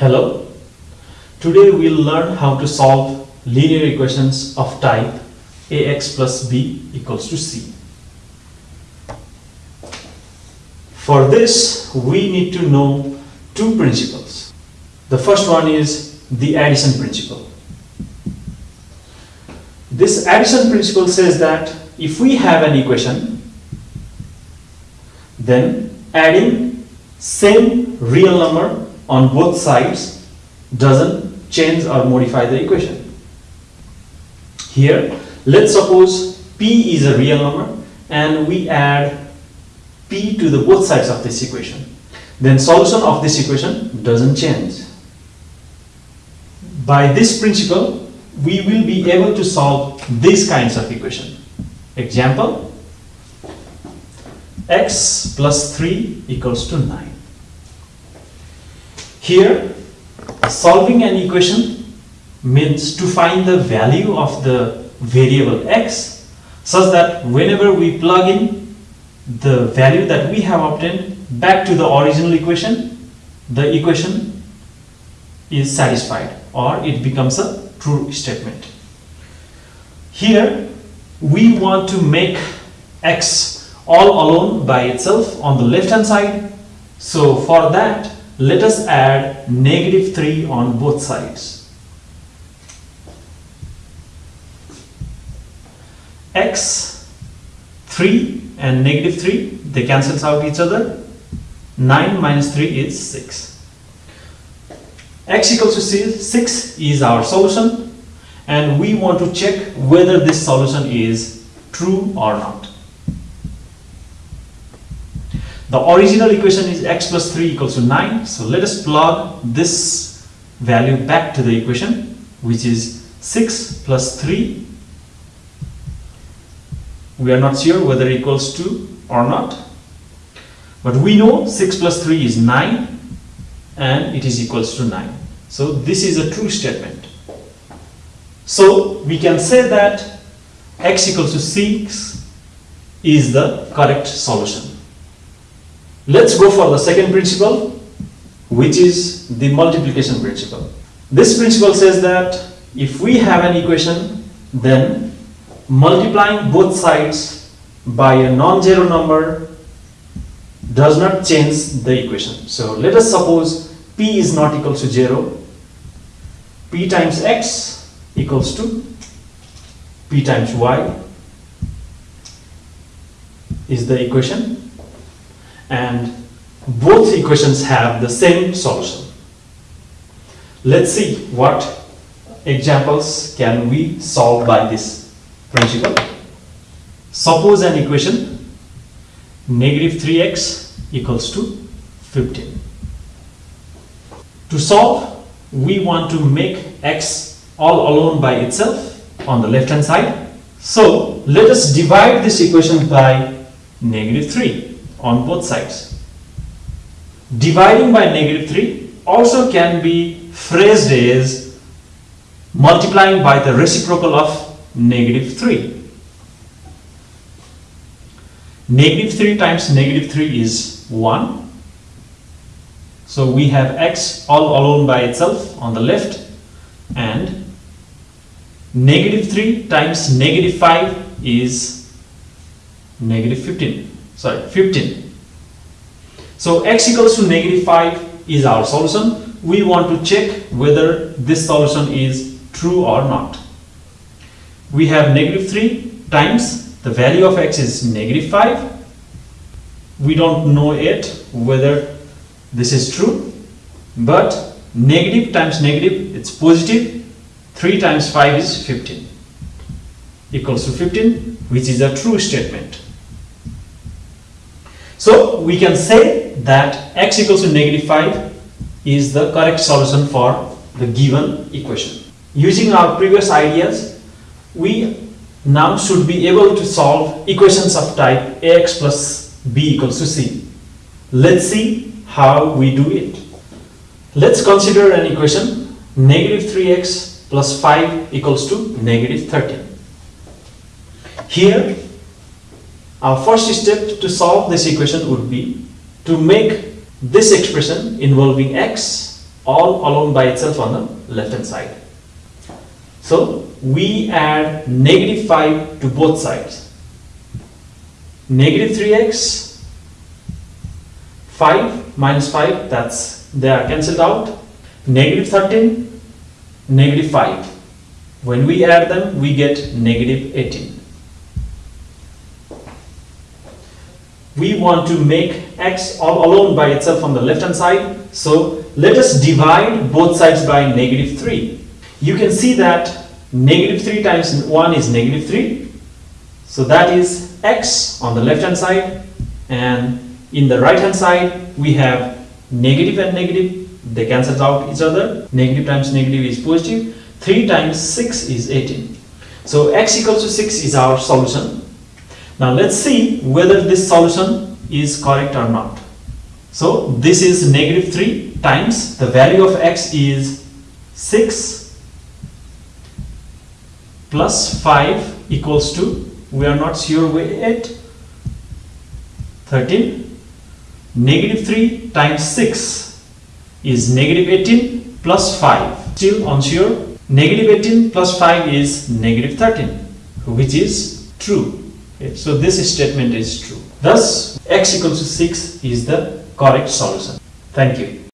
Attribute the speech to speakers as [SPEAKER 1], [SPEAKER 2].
[SPEAKER 1] Hello. Today we'll learn how to solve linear equations of type ax plus b equals to c. For this, we need to know two principles. The first one is the addition principle. This addition principle says that if we have an equation, then adding same real number on both sides doesn't change or modify the equation. Here, let's suppose p is a real number and we add p to the both sides of this equation. Then solution of this equation doesn't change. By this principle, we will be able to solve these kinds of equation. Example, x plus 3 equals to 9. Here, solving an equation means to find the value of the variable x such that whenever we plug in the value that we have obtained back to the original equation, the equation is satisfied or it becomes a true statement. Here we want to make x all alone by itself on the left hand side. So for that let us add negative 3 on both sides. x 3 and negative 3 they cancels out each other. 9 minus 3 is 6 x equals to 6 is our solution. And we want to check whether this solution is true or not the original equation is x plus 3 equals to 9 so let us plug this value back to the equation which is 6 plus 3 we are not sure whether it equals to or not but we know 6 plus 3 is 9 and it is equals to 9 so this is a true statement. So we can say that x equals to 6 is the correct solution let's go for the second principle which is the multiplication principle. This principle says that if we have an equation then multiplying both sides by a non-zero number does not change the equation. So let us suppose p is not equal to 0, p times x equals to p times y is the equation and both equations have the same solution. Let's see what examples can we solve by this principle. Suppose an equation negative 3x equals to 15. To solve, we want to make x all alone by itself on the left hand side. So let us divide this equation by negative 3 on both sides. Dividing by negative 3 also can be phrased as multiplying by the reciprocal of negative 3. Negative 3 times negative 3 is 1. So we have x all alone by itself on the left and negative 3 times negative 5 is negative 15. Sorry, 15. So x equals to negative 5 is our solution. We want to check whether this solution is true or not. We have negative 3 times. The value of x is negative 5 we don't know yet whether this is true but negative times negative it's positive. 3 times 5 is 15 equals to 15 which is a true statement so we can say that x equals to negative 5 is the correct solution for the given equation using our previous ideas we now should be able to solve equations of type ax plus b equals to c. Let's see how we do it. Let's consider an equation negative 3x plus 5 equals to negative 13. Here, our first step to solve this equation would be to make this expression involving x all alone by itself on the left hand side. So we add negative 5 to both sides. Negative 3x, 5 minus 5, that's they are cancelled out. Negative 13, negative 5. When we add them, we get negative 18. We want to make x all alone by itself on the left hand side. So let us divide both sides by negative 3. You can see that negative 3 times 1 is negative 3. So that is x on the left hand side and in the right hand side we have negative and negative they cancel out each other negative times negative is positive 3 times 6 is 18 so x equals to 6 is our solution now let's see whether this solution is correct or not. So this is negative 3 times the value of x is 6 plus 5 equals to we are not sure yet. 13 negative 3 times 6 is negative 18 plus 5 still unsure. Negative 18 plus 5 is negative 13 which is true so this statement is true. Thus x equals to 6 is the correct solution. Thank you